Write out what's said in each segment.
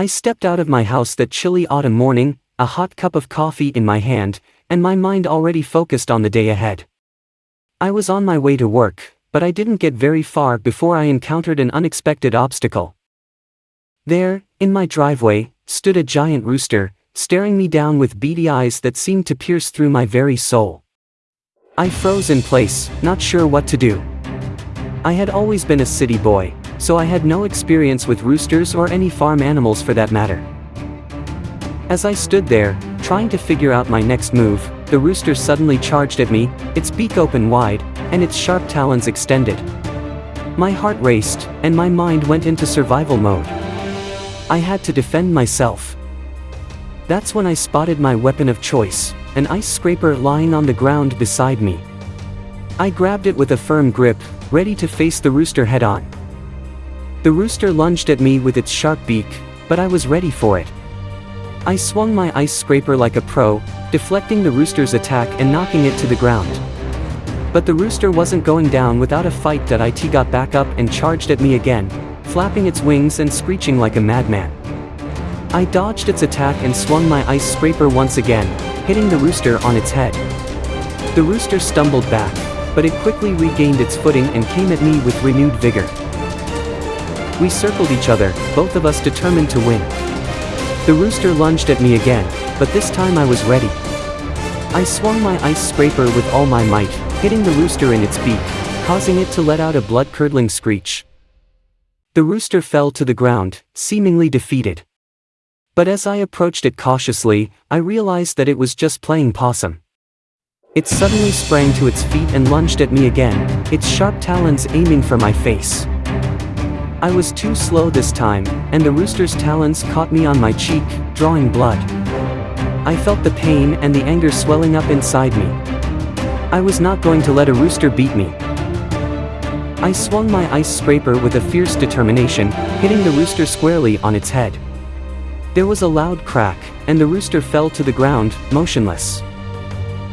I stepped out of my house that chilly autumn morning, a hot cup of coffee in my hand, and my mind already focused on the day ahead. I was on my way to work, but I didn't get very far before I encountered an unexpected obstacle. There, in my driveway, stood a giant rooster, staring me down with beady eyes that seemed to pierce through my very soul. I froze in place, not sure what to do. I had always been a city boy, so I had no experience with roosters or any farm animals for that matter. As I stood there, trying to figure out my next move, the rooster suddenly charged at me, its beak open wide, and its sharp talons extended. My heart raced, and my mind went into survival mode. I had to defend myself. That's when I spotted my weapon of choice, an ice scraper lying on the ground beside me. I grabbed it with a firm grip, ready to face the rooster head on. The rooster lunged at me with its sharp beak, but I was ready for it. I swung my ice scraper like a pro, deflecting the rooster's attack and knocking it to the ground. But the rooster wasn't going down without a fight that it got back up and charged at me again, flapping its wings and screeching like a madman. I dodged its attack and swung my ice scraper once again, hitting the rooster on its head. The rooster stumbled back, but it quickly regained its footing and came at me with renewed vigor. We circled each other, both of us determined to win. The rooster lunged at me again, but this time I was ready. I swung my ice scraper with all my might, hitting the rooster in its beak, causing it to let out a blood-curdling screech. The rooster fell to the ground, seemingly defeated. But as I approached it cautiously, I realized that it was just playing possum. It suddenly sprang to its feet and lunged at me again, its sharp talons aiming for my face. I was too slow this time, and the rooster's talons caught me on my cheek, drawing blood. I felt the pain and the anger swelling up inside me. I was not going to let a rooster beat me. I swung my ice scraper with a fierce determination, hitting the rooster squarely on its head. There was a loud crack, and the rooster fell to the ground, motionless.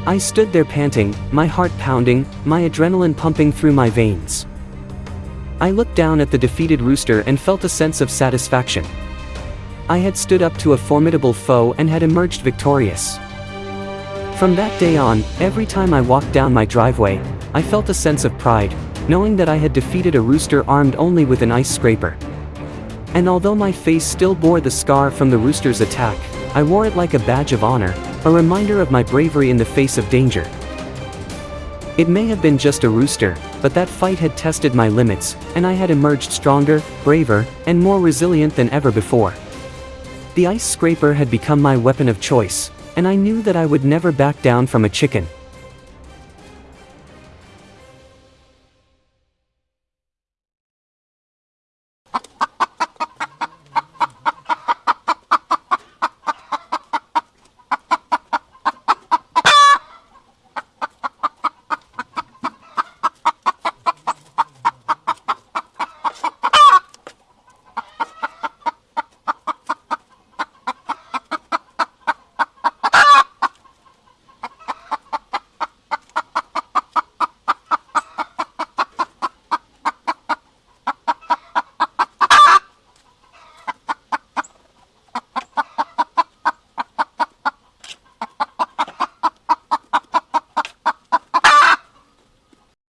I stood there panting, my heart pounding, my adrenaline pumping through my veins. I looked down at the defeated rooster and felt a sense of satisfaction. I had stood up to a formidable foe and had emerged victorious. From that day on, every time I walked down my driveway, I felt a sense of pride, knowing that I had defeated a rooster armed only with an ice scraper. And although my face still bore the scar from the rooster's attack, I wore it like a badge of honor, a reminder of my bravery in the face of danger. It may have been just a rooster, but that fight had tested my limits, and I had emerged stronger, braver, and more resilient than ever before. The ice scraper had become my weapon of choice, and I knew that I would never back down from a chicken.